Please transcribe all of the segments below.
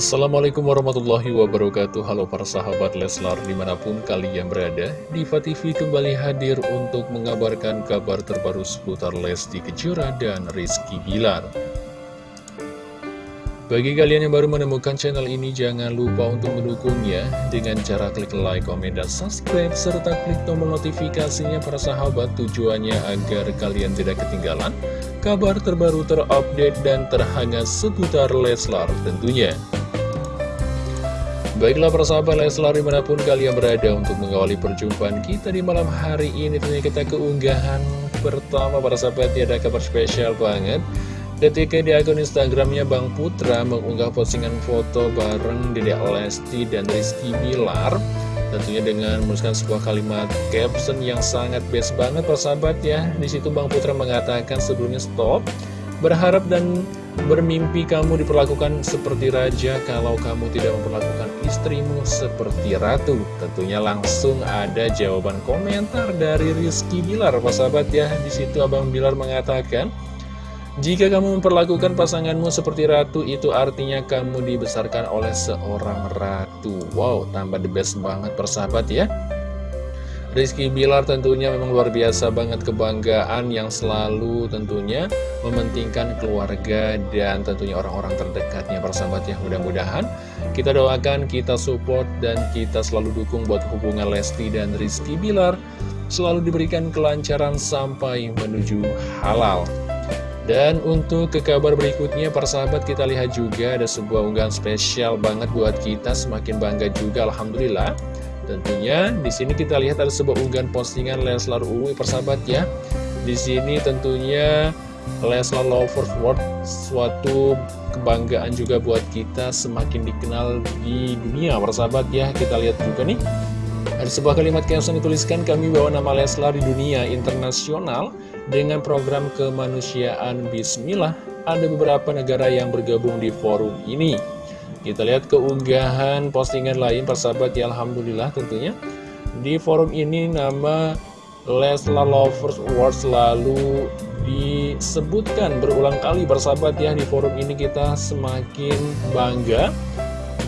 Assalamualaikum warahmatullahi wabarakatuh. Halo para sahabat Leslar di mana pun kalian berada Diva TV kembali hadir untuk mengabarkan kabar terbaru seputar Lesti Kejora dan Rizky Bilar. Bagi kalian yang baru menemukan channel ini jangan lupa untuk mendukungnya. Dengan cara klik like, komen, dan subscribe Serta klik tombol notifikasinya para sahabat Tujuannya agar kalian tidak ketinggalan kabar terbaru terupdate dan terhangat seputar Leslar tentunya. Baiklah persahabat Leslar di mana pun kalian berada untuk mengawali perjumpaan kita di malam hari ini Tentunya kita keunggahan pertama para sahabat ya ada kabar spesial banget. Ketika di akun Instagramnya Bang Putra mengunggah postingan foto bareng Dedek Lesti dan Rizky Bilar. Tentunya dengan menuliskan sebuah kalimat caption yang sangat best banget persahabat ya. Di situ Bang Putra mengatakan sebelumnya stop Berharap dan bermimpi kamu diperlakukan seperti raja kalau kamu tidak memperlakukan istrimu seperti ratu. Tentunya langsung ada jawaban komentar dari Rizky Bilar, Pak sahabat ya. Di situ Abang Bilar mengatakan, jika kamu memperlakukan pasanganmu seperti ratu, itu artinya kamu dibesarkan oleh seorang ratu. Wow, tambah the best banget persahabat ya. Rizky Bilar tentunya memang luar biasa banget kebanggaan yang selalu tentunya mementingkan keluarga dan tentunya orang-orang terdekatnya persahabat ya mudah-mudahan. Kita doakan, kita support dan kita selalu dukung buat hubungan Lesti dan Rizky Bilar. Selalu diberikan kelancaran sampai menuju halal. Dan untuk ke kabar berikutnya persahabat kita lihat juga ada sebuah unggahan spesial banget buat kita. Semakin bangga juga Alhamdulillah Tentunya di sini kita lihat ada sebuah unggahan postingan Leslar Uwi persahabat ya. Di sini tentunya Leslar Lovers World suatu kebanggaan juga buat kita semakin dikenal di dunia persahabat ya. Kita lihat juga nih. Ada sebuah kalimat caption dituliskan kami bawa nama Leslar di dunia internasional dengan program kemanusiaan Bismillah. Ada beberapa negara yang bergabung di forum ini. Kita lihat keunggahan postingan lain persahabat ya Alhamdulillah tentunya. Di forum ini nama Leslar Lovers Award selalu disebutkan berulang kali persahabat ya. Di forum ini kita semakin bangga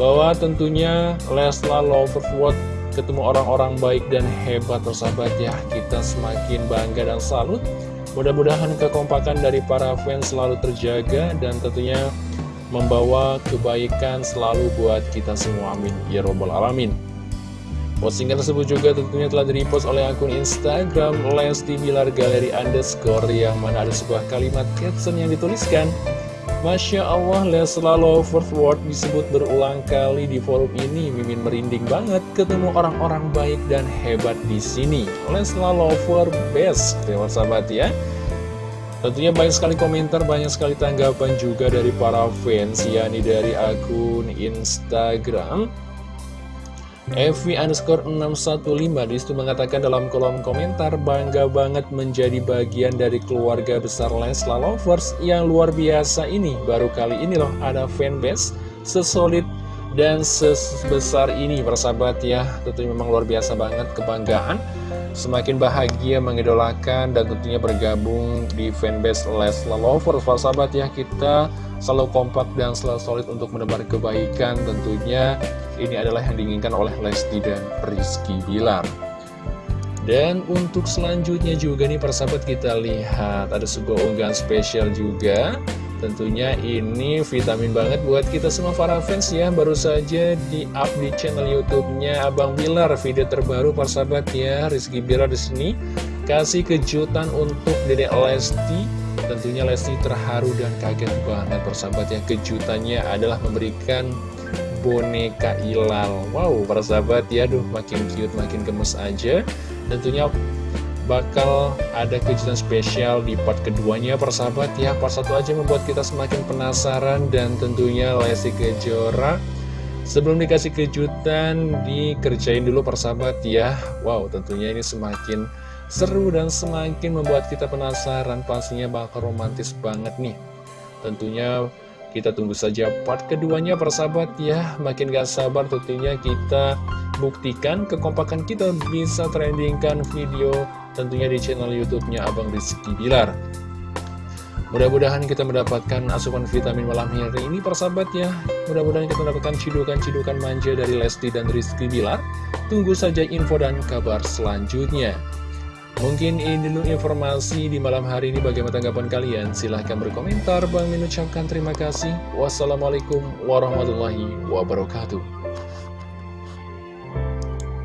Bahwa tentunya Leslar Lovers Award ketemu orang-orang baik dan hebat persahabat ya. Kita semakin bangga dan salut. Mudah-mudahan kekompakan dari para fans selalu terjaga dan tentunya membawa kebaikan selalu buat kita semua. Amin. Ya robbal alamin. Postingan tersebut juga tentunya telah direpost oleh akun Instagram Lesti Bilar Galeri Underscore yang mana ada sebuah kalimat caption yang dituliskan Masya Allah Lesla Lovers World disebut berulang kali di forum ini. Mimin merinding banget ketemu orang-orang baik dan hebat di sini. Lesla Lover Best. Terima sahabat ya Tentunya banyak sekali komentar, banyak sekali tanggapan juga dari para fans, yakni dari akun Instagram Evi underscore 615 di situ mengatakan dalam kolom komentar bangga banget menjadi bagian dari keluarga besar Lesla Lovers yang luar biasa ini. Baru kali ini loh ada fanbase sesolid dan sebesar ini persahabat ya tentunya memang luar biasa banget kebanggaan. Semakin bahagia mengidolakan dan tentunya bergabung di fanbase Lesla Lovers. Para sahabat ya kita selalu kompak dan selalu solid untuk menebar kebaikan. Tentunya ini adalah yang diinginkan oleh Lesti dan Rizky Bilar. Dan untuk selanjutnya juga nih persahabat kita lihat ada sebuah unggahan spesial juga Tentunya ini vitamin banget buat kita semua para fans ya. Baru saja di up di channel YouTube-nya Abang Bilar. Video terbaru persahabat ya. Rizky Bilar di sini. Kasih kejutan untuk Dedek Lesti. Tentunya Lesti terharu dan kaget banget persahabat ya. Kejutannya adalah memberikan boneka Ilal Wow persahabat ya. Duh makin cute makin gemes aja. Tentunya bakal ada kejutan spesial di part keduanya persahabat ya Part satu aja membuat kita semakin penasaran dan tentunya Lesti Kejora. Sebelum dikasih kejutan dikerjain dulu persahabat ya. Wow tentunya ini semakin seru dan semakin membuat kita penasaran. Pastinya bakal romantis banget nih. Tentunya kita tunggu saja part keduanya persahabat ya. Makin gak sabar tentunya kita buktikan kekompakan kita bisa trendingkan video tentunya di channel YouTube-nya Abang Rizky Bilar. Mudah-mudahan kita mendapatkan asupan vitamin malam hari ini persahabat ya Mudah-mudahan kita mendapatkan cidukan-cidukan manja dari Lesti dan Rizky Bilar. Tunggu saja info dan kabar selanjutnya. Mungkin ini dulu informasi di malam hari ini. Bagaimana tanggapan kalian? Silahkan berkomentar. Bang mengucapkan terima kasih. Wassalamualaikum warahmatullahi wabarakatuh